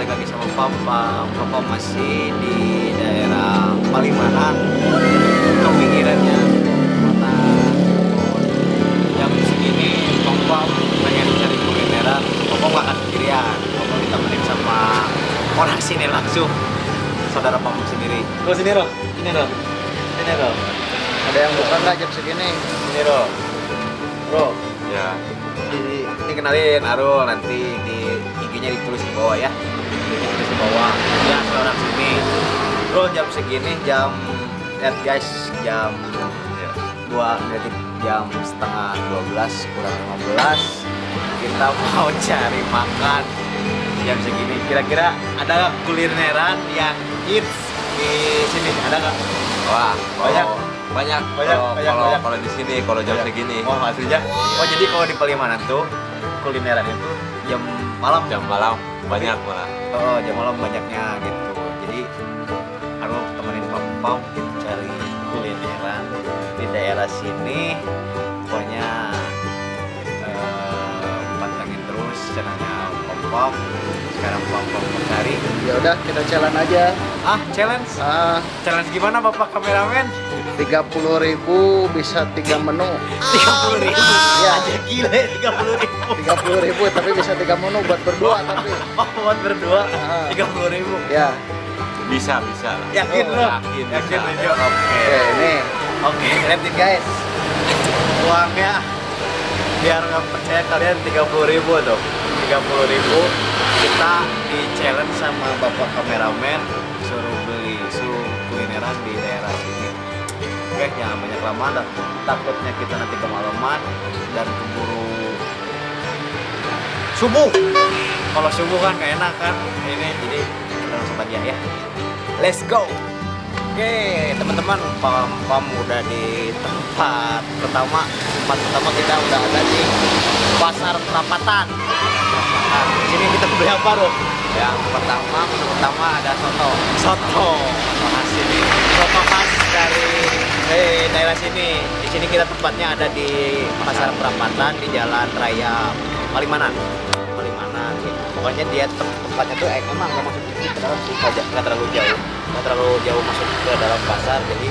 balik lagi sama Papa. Papa masih di daerah Palimanan. Untuk pinggirannya Kota. Jam segini Papa pengen cari kulineran Papa nggak akan sendirian. Papa ditemenin sama orang sini langsung. Saudara Papa sendiri. Lo sini Ro, sini Ro? Sini Ro? Ada yang buka nggak jam segini? Sini Ro. Bro, Ya, ini kenalin Arul nanti di IG-nya ditulis di bawah ya. Ditulis di bawah. Ya seorang sini. Bro jam segini jam lihat guys jam dua berarti jam setengah 12 kurang 15 kita mau cari makan. Jam segini. Kira-kira ada nggak kulineran yang hits di sini? Ada nggak? Wah, Banyak. kalau- banyak. Banyak, Kalau banyak, kalau banyak. kalau di sini kalau jam Banyak. segini. Oh aslinya. Oh jadi kalau di Palimanan tuh kulineran itu jam malam jam malam banyak malah. Oh, jam malam banyaknya gitu. Jadi aku temenin Pam gitu cari kulineran di daerah sini. Pokoknya eh, pantengin terus channelnya Pam. Sekarang Pam Pam mau cari. Ya udah kita jalan aja. Ah, challenge. Ah, Challenge gimana Bapak kameramen? 30.000 bisa tiga menu. Tiga puluh ribu. Iya. Aja gile tiga puluh ribu. 30.000 tapi bisa tiga menu buat berdua tapi. Oh, buat berdua tiga puluh ribu. Ya, Bisa, bisa lah. Yakin Oh, lo? yakin Yakin bisa. Oke. oke ini. Oke, lihat nih guys. Uangnya biar nggak percaya kalian 30.000 ribu tuh. 30.000 ribu kita di challenge sama bapak kameramen suruh beli suruh kulineran di. Jangan banyak lama dan takutnya kita nanti kemalaman dan keburu subuh. Kalau subuh kan gak enak kan ini jadi kita langsung aja ya. Let's go. Oke, teman-teman, pam pam udah di tempat pertama. Tempat pertama kita udah ada di Pasar Perapatan. Di sini kita beli apa, Bro? Yang pertama, menu pertama ada soto. Soto. Khas sini. Soto khas dari eh, daerah sini. Di sini kita tempatnya ada di Pasar Perapatan di Jalan Raya Palimanan. Palimanan. Pokoknya dia tem- tempatnya tuh eh, emang nggak masuk ke dalam sih, nggak terlalu jauh, nggak terlalu jauh masuk ke dalam pasar. Jadi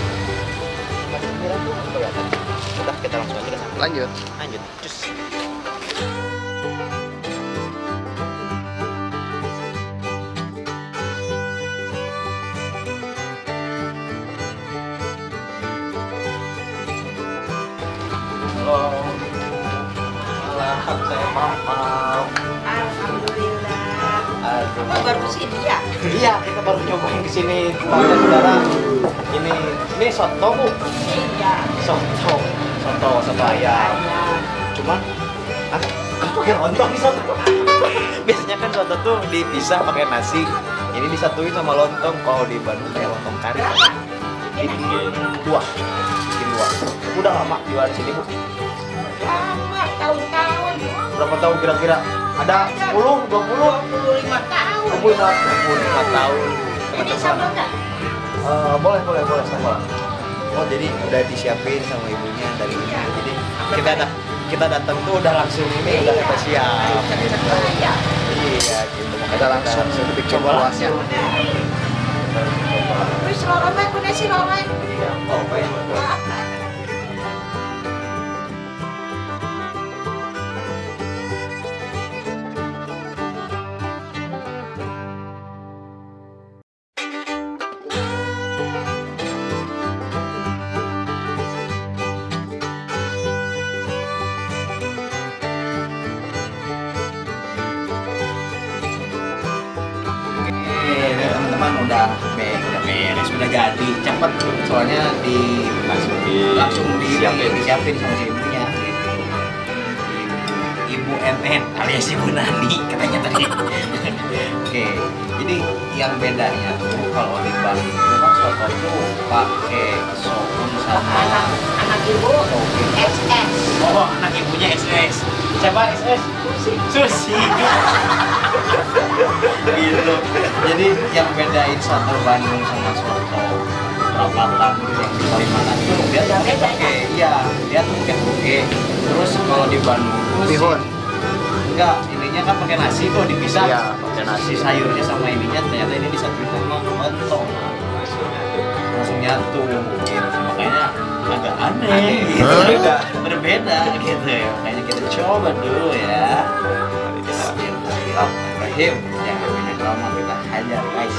tempat pinggiran tuh kelihatan. Udah kita langsung aja ke sana. Lanjut. Lanjut. Cus. Alhamdulillah. Oh, baru ke sini ya? Iya, kita baru nyobain ke sini tempatnya saudara. Ini ini soto bu, Iya. soto, soto, soto ayam. Cuman, ah, pakai lontong di soto? Biasanya kan soto tuh dipisah pakai nasi. Ini disatuin sama lontong. Kalau di Bandung kayak lontong kari. Bikin dua, bikin dua. Udah lama jual di sini bu. Tahun-tahun. Berapa tahun kira-kira? Ada 10, 20, 25 tahun. 25, 25 tahun. Ini sama nggak? Eh, boleh boleh boleh sama oh jadi udah disiapin sama ibunya dari ibu Iya. jadi kita dah kita datang tuh udah langsung ini udah kita siap gitu. Iya. iya gitu Kita langsung bikin coba kuahnya. langsung. Coba. Terus lorongnya kuda si lorong. Iya, oh, baik. Udah be udah beres, udah jadi cepet soalnya di langsung Di- langsung di siapin. disiapin sama si ibunya gitu. Ibu NN alias Ibu Nani katanya tadi. Oke, jadi yang bedanya tuh kalau di Bali itu pakai soun sama Anak anak ibu toge. SS. Oh, anak ibunya SS. Siapa SS? Susi. Susi. gitu. Jadi yang bedain soto Bandung sama soto perapatan yang di Kalimantan itu dia tuh pakai toge. Iya, dia tuh pakai toge. Terus kalau di Bandung Bihun. enggak, ininya kan pakai nasi tuh dipisah Iya, pakai nasi. si sayurnya sama ininya ternyata ini disatuin sama lontong langsung nyatu gitu. makanya agak aneh gitu. Berbeda. berbeda gitu ya makanya kita coba dulu ya Bismillahirrahmanirrahim jangan banyak lama kita hajar guys?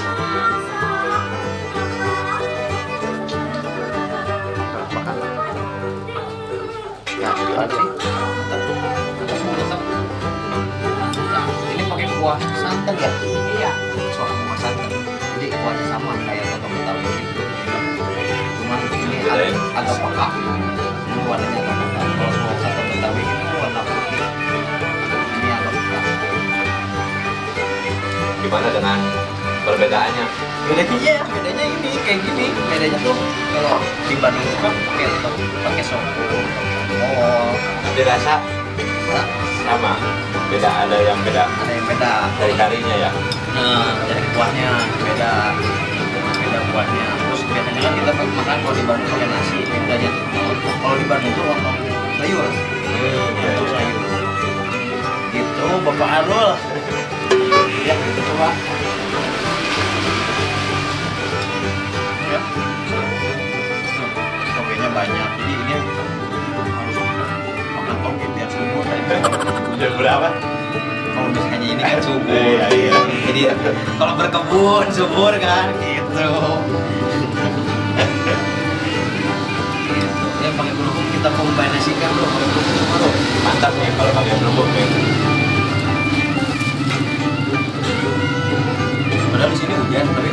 Nah, ini pakai kuah santan ya Iya. soal kuah santan jadi kuahnya sama kayak agak, agak pekat ini warnanya agak pekat kalau soal soto betawi ini warna putih. Ini agak pekat gimana dengan perbedaannya? bedanya bedanya ini kayak gini. Bedanya tuh kalau di Bandung itu kan pakai pakai soto oh. Nanti rasa nah, sama. Beda ada yang beda. Ada yang beda. Dari karinya ya. Nah, dari kuahnya beda. Beda kuahnya. Terus biasanya kan kita makan kalau di Bandung tuh lontong sayur lontong sayur. Gitu Bapak Arul. Ya gitu coba ya. Tuh, togenya banyak. Jadi ini harus makan toge biar subur. Jam berapa? kalau misalnya ini kan subur. Iya, iya. jadi kalau berkebun subur kan gitu gitu kita kombinasikan bro Mantap nih kalau pakai kerupuk nih. padahal di sini hujan tapi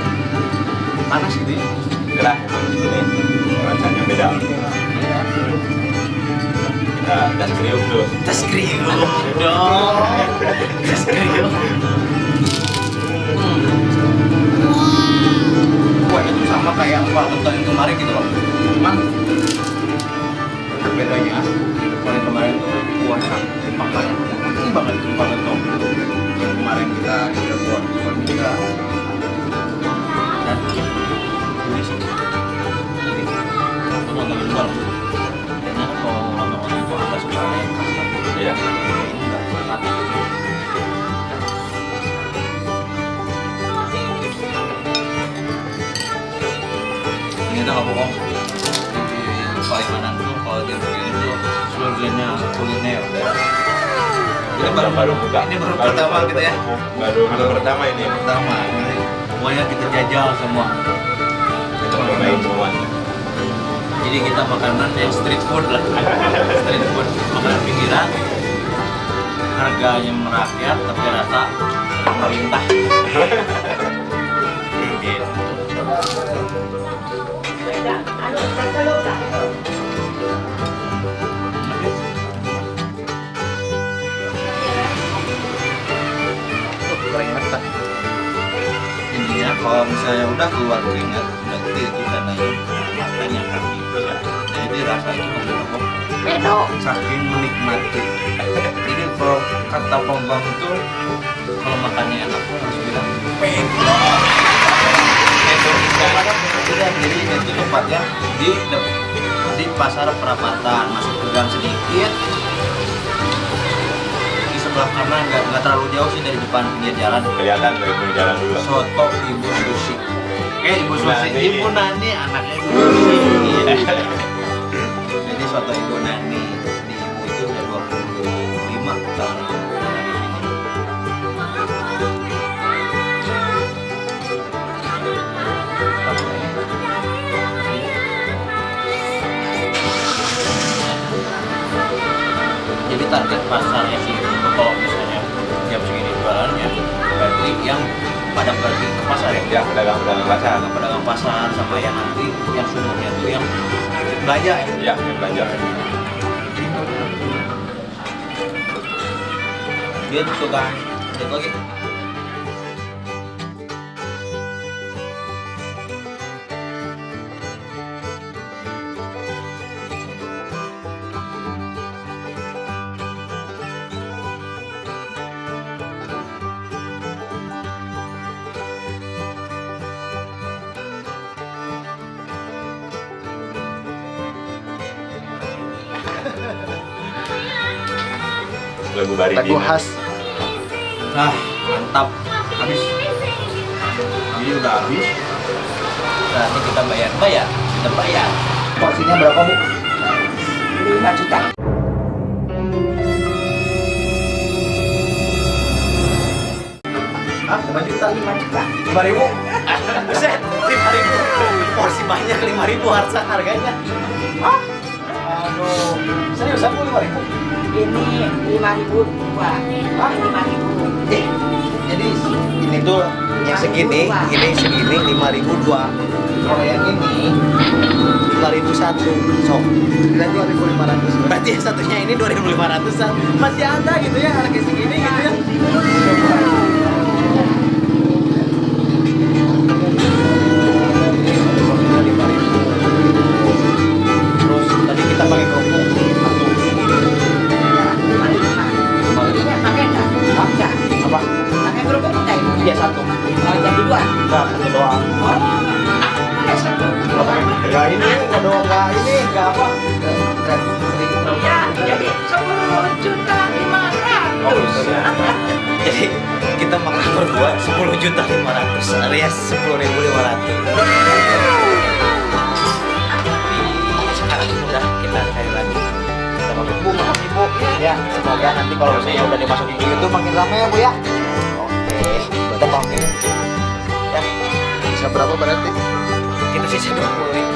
panas gitu ya Gerah emang di sini rasanya beda. Iya. Kita gas kriuk dulu. tes kriuk dong tes kriuk hmm. wah itu sama kayak apa yang kemarin gitu loh cuman bedanya kalau kemarin tuh kuahnya makanya banget banget tuh Dia begini tuh surganya kuliner. Ini baru baru buka. ini baru pertama kita ya? Baru baru pertama. ini. pertama. Ini semuanya kita jajal semua. Kita cobain semua. jadi kita makanan yang street food lah. Street food. Makanan pinggiran. Harganya merakyat tapi rasa pemerintah kalau misalnya udah keluar keringat udah kecil kita naik matanya kaki jadi rasa itu Bedo. saking menikmati. Jadi kalau kata pembang itu kalau makannya enak tuh harus bilang itu udah jadi ini tuh tempatnya di di pasar perapatan. Masuk ke gang sedikit di sebelah kanan nggak nggak terlalu jauh sih dari depan pinggir jalan. Kelihatan dari pinggir jalan dulu. soto ibu susi. Eh ibu susi Nani. ibu nani anaknya ibu susi. Jadi soto ibu nani di ibu itu udah 25 tahun target pasarnya sih berarti yang pada pergi ke pasar ya Ya, pedagang-pedagang pasar. pedagang-pedagang pasar sama yang nanti yang sumurnya tuh yang belanja ya Ya, yang belanja. dia tuh tukang lihat lagi Lagu Bari Lagu khas Nah, mantap. Habis. Ini udah habis. Berarti kita bayar, bayar, kita bayar. Porsinya berapa bu? Lima juta. Ah, 5 juta. Lima juta. Lima ribu. Buset, lima ribu. Porsi banyak lima ribu harga harganya. Oh, Aduh, seriusan bu lima ribu? Ini lima ribu dua. Oh, lima ribu. Eh, jadi ini tuh yang segini, ini segini lima ribu dua. Kalau yang ini lima ribu satu. So, Kira dua ribu lima ratus. berarti satunya ini dua ribu lima ratusan. Masih ada gitu ya harga segini gitu ya. Iya satu. Oh, jadi dua. Enggak, satu doang. Oh, satu. Ya ini nggak doang nggak ini nggak apa. Ya, jadi sepuluh juta lima ratus. Jadi kita makan berdua 10 juta 500 alias 10 ribu 500 Sekarang udah kita cari lagi Kita makan Bu, maaf ibu Ya, semoga nanti kalau misalnya udah dimasukin ke Youtube makin rame ya bu ya Oke, kita bangun Ya, Bisa berapa berarti? kita sisa 20 ribu